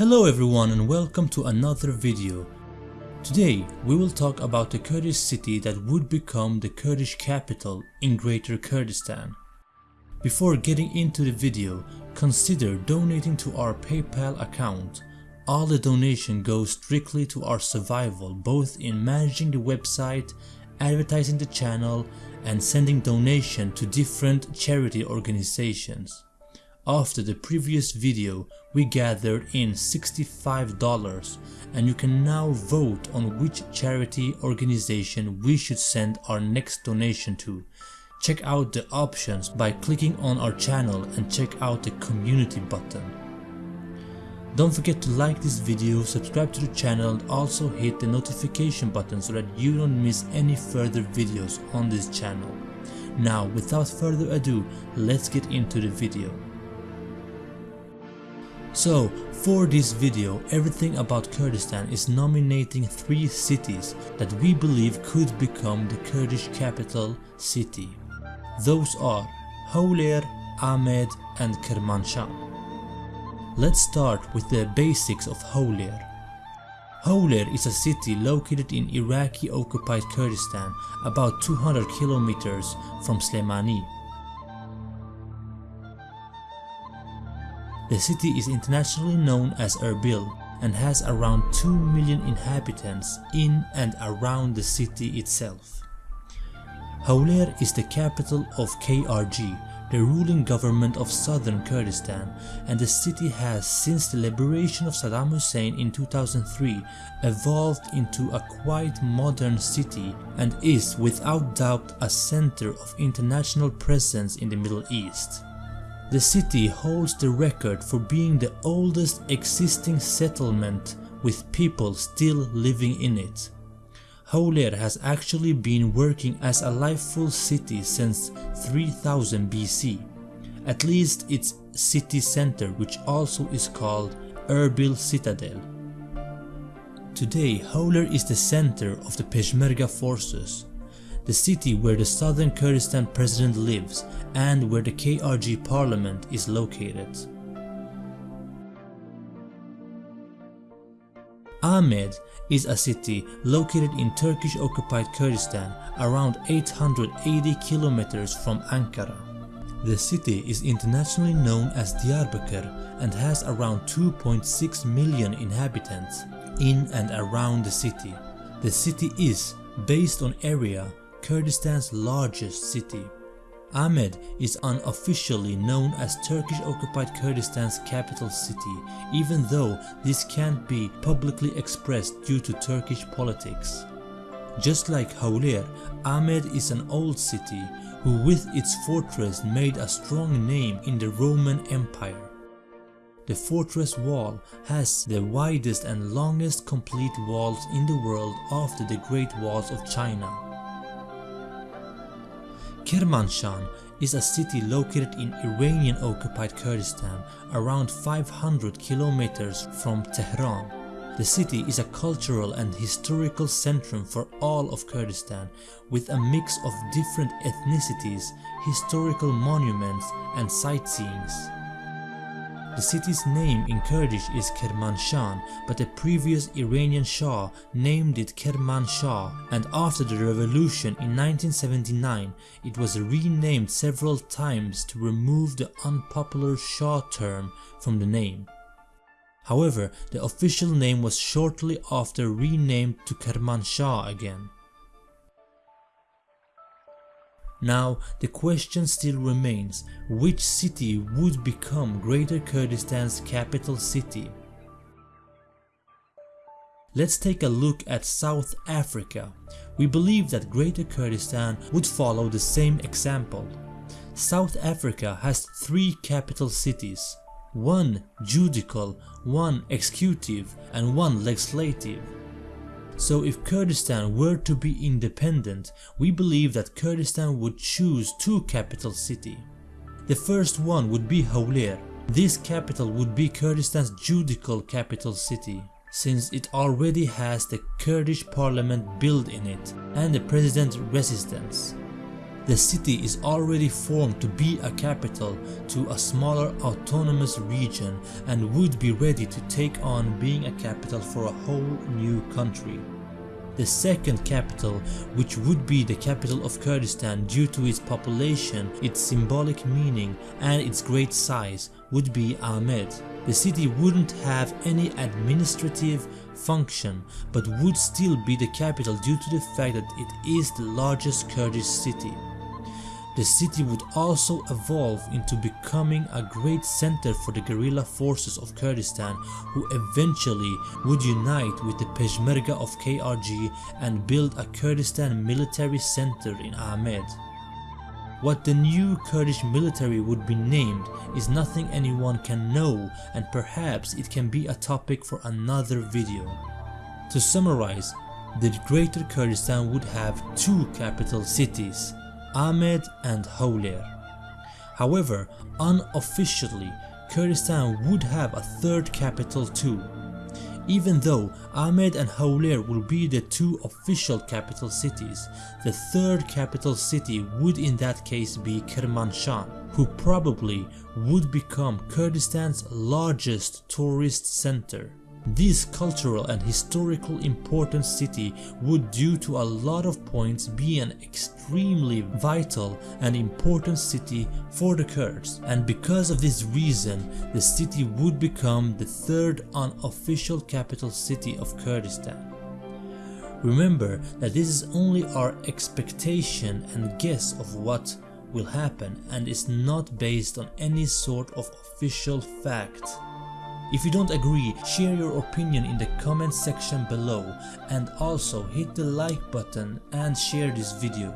Hello everyone and welcome to another video. Today we will talk about the Kurdish city that would become the Kurdish capital in Greater Kurdistan. Before getting into the video, consider donating to our PayPal account. All the donation goes strictly to our survival both in managing the website, advertising the channel and sending donation to different charity organizations. After the previous video we gathered in $65 and you can now vote on which charity organization we should send our next donation to. Check out the options by clicking on our channel and check out the community button. Don't forget to like this video, subscribe to the channel and also hit the notification button so that you don't miss any further videos on this channel. Now without further ado, let's get into the video. So for this video, everything about Kurdistan is nominating 3 cities that we believe could become the Kurdish capital city. Those are Hawler, Amed and Kermanshah. Let's start with the basics of Hawler. Hawler is a city located in Iraqi occupied Kurdistan about 200 kilometers from Slemani. The city is internationally known as Erbil and has around 2 million inhabitants in and around the city itself. Hawler is the capital of KRG, the ruling government of southern Kurdistan and the city has since the liberation of Saddam Hussein in 2003 evolved into a quite modern city and is without doubt a center of international presence in the Middle East. The city holds the record for being the oldest existing settlement with people still living in it. Hawler has actually been working as a lifeful city since 3000 BC, at least its city center which also is called Erbil Citadel. Today Hawler is the center of the Peshmerga forces the city where the southern Kurdistan president lives and where the KRG parliament is located. Amed is a city located in Turkish occupied Kurdistan around 880 kilometers from Ankara. The city is internationally known as Diyarbakir and has around 2.6 million inhabitants in and around the city. The city is, based on area, Kurdistan's largest city. Amed is unofficially known as Turkish-occupied Kurdistan's capital city even though this can't be publicly expressed due to Turkish politics. Just like Hawler, Amed is an old city who with its fortress made a strong name in the Roman Empire. The fortress wall has the widest and longest complete walls in the world after the Great Walls of China. Kermanshah is a city located in Iranian occupied Kurdistan around 500 kilometers from Tehran. The city is a cultural and historical centrum for all of Kurdistan with a mix of different ethnicities, historical monuments and sightseeings. The city's name in Kurdish is Kirmashan but the previous Iranian Shah named it Kermanshah and after the revolution in 1979 it was renamed several times to remove the unpopular Shah term from the name. However, the official name was shortly after renamed to Kermanshah again. Now the question still remains, which city would become Greater Kurdistan's capital city? Let's take a look at South Africa. We believe that Greater Kurdistan would follow the same example. South Africa has three capital cities, one judicial, one executive and one legislative. So if Kurdistan were to be independent, we believe that Kurdistan would choose two capital city. The first one would be Hawler. This capital would be Kurdistan's judicial capital city since it already has the Kurdish parliament built in it and the president residence. The city is already formed to be a capital to a smaller autonomous region and would be ready to take on being a capital for a whole new country. The second capital, which would be the capital of Kurdistan due to its population, its symbolic meaning and its great size, would be Amed. The city wouldn't have any administrative function but would still be the capital due to the fact that it is the largest Kurdish city. The city would also evolve into becoming a great center for the guerrilla forces of Kurdistan who eventually would unite with the Peshmerga of KRG and build a Kurdistan military center in Amed. What the new Kurdish military would be named is nothing anyone can know and perhaps it can be a topic for another video. To summarize, the Greater Kurdistan would have two capital cities, Amed and Hawler. However, unofficially, Kurdistan would have a third capital too. Even though Amed and Hawler will be the two official capital cities, the third capital city would in that case be Kermanshah, who probably would become Kurdistan's largest tourist center. This cultural and historical important city would due to a lot of points be an extremely vital and important city for the Kurds and because of this reason the city would become the third unofficial capital city of Kurdistan. Remember that this is only our expectation and guess of what will happen and is not based on any sort of official fact. If you don't agree, share your opinion in the comment section below and also hit the like button and share this video.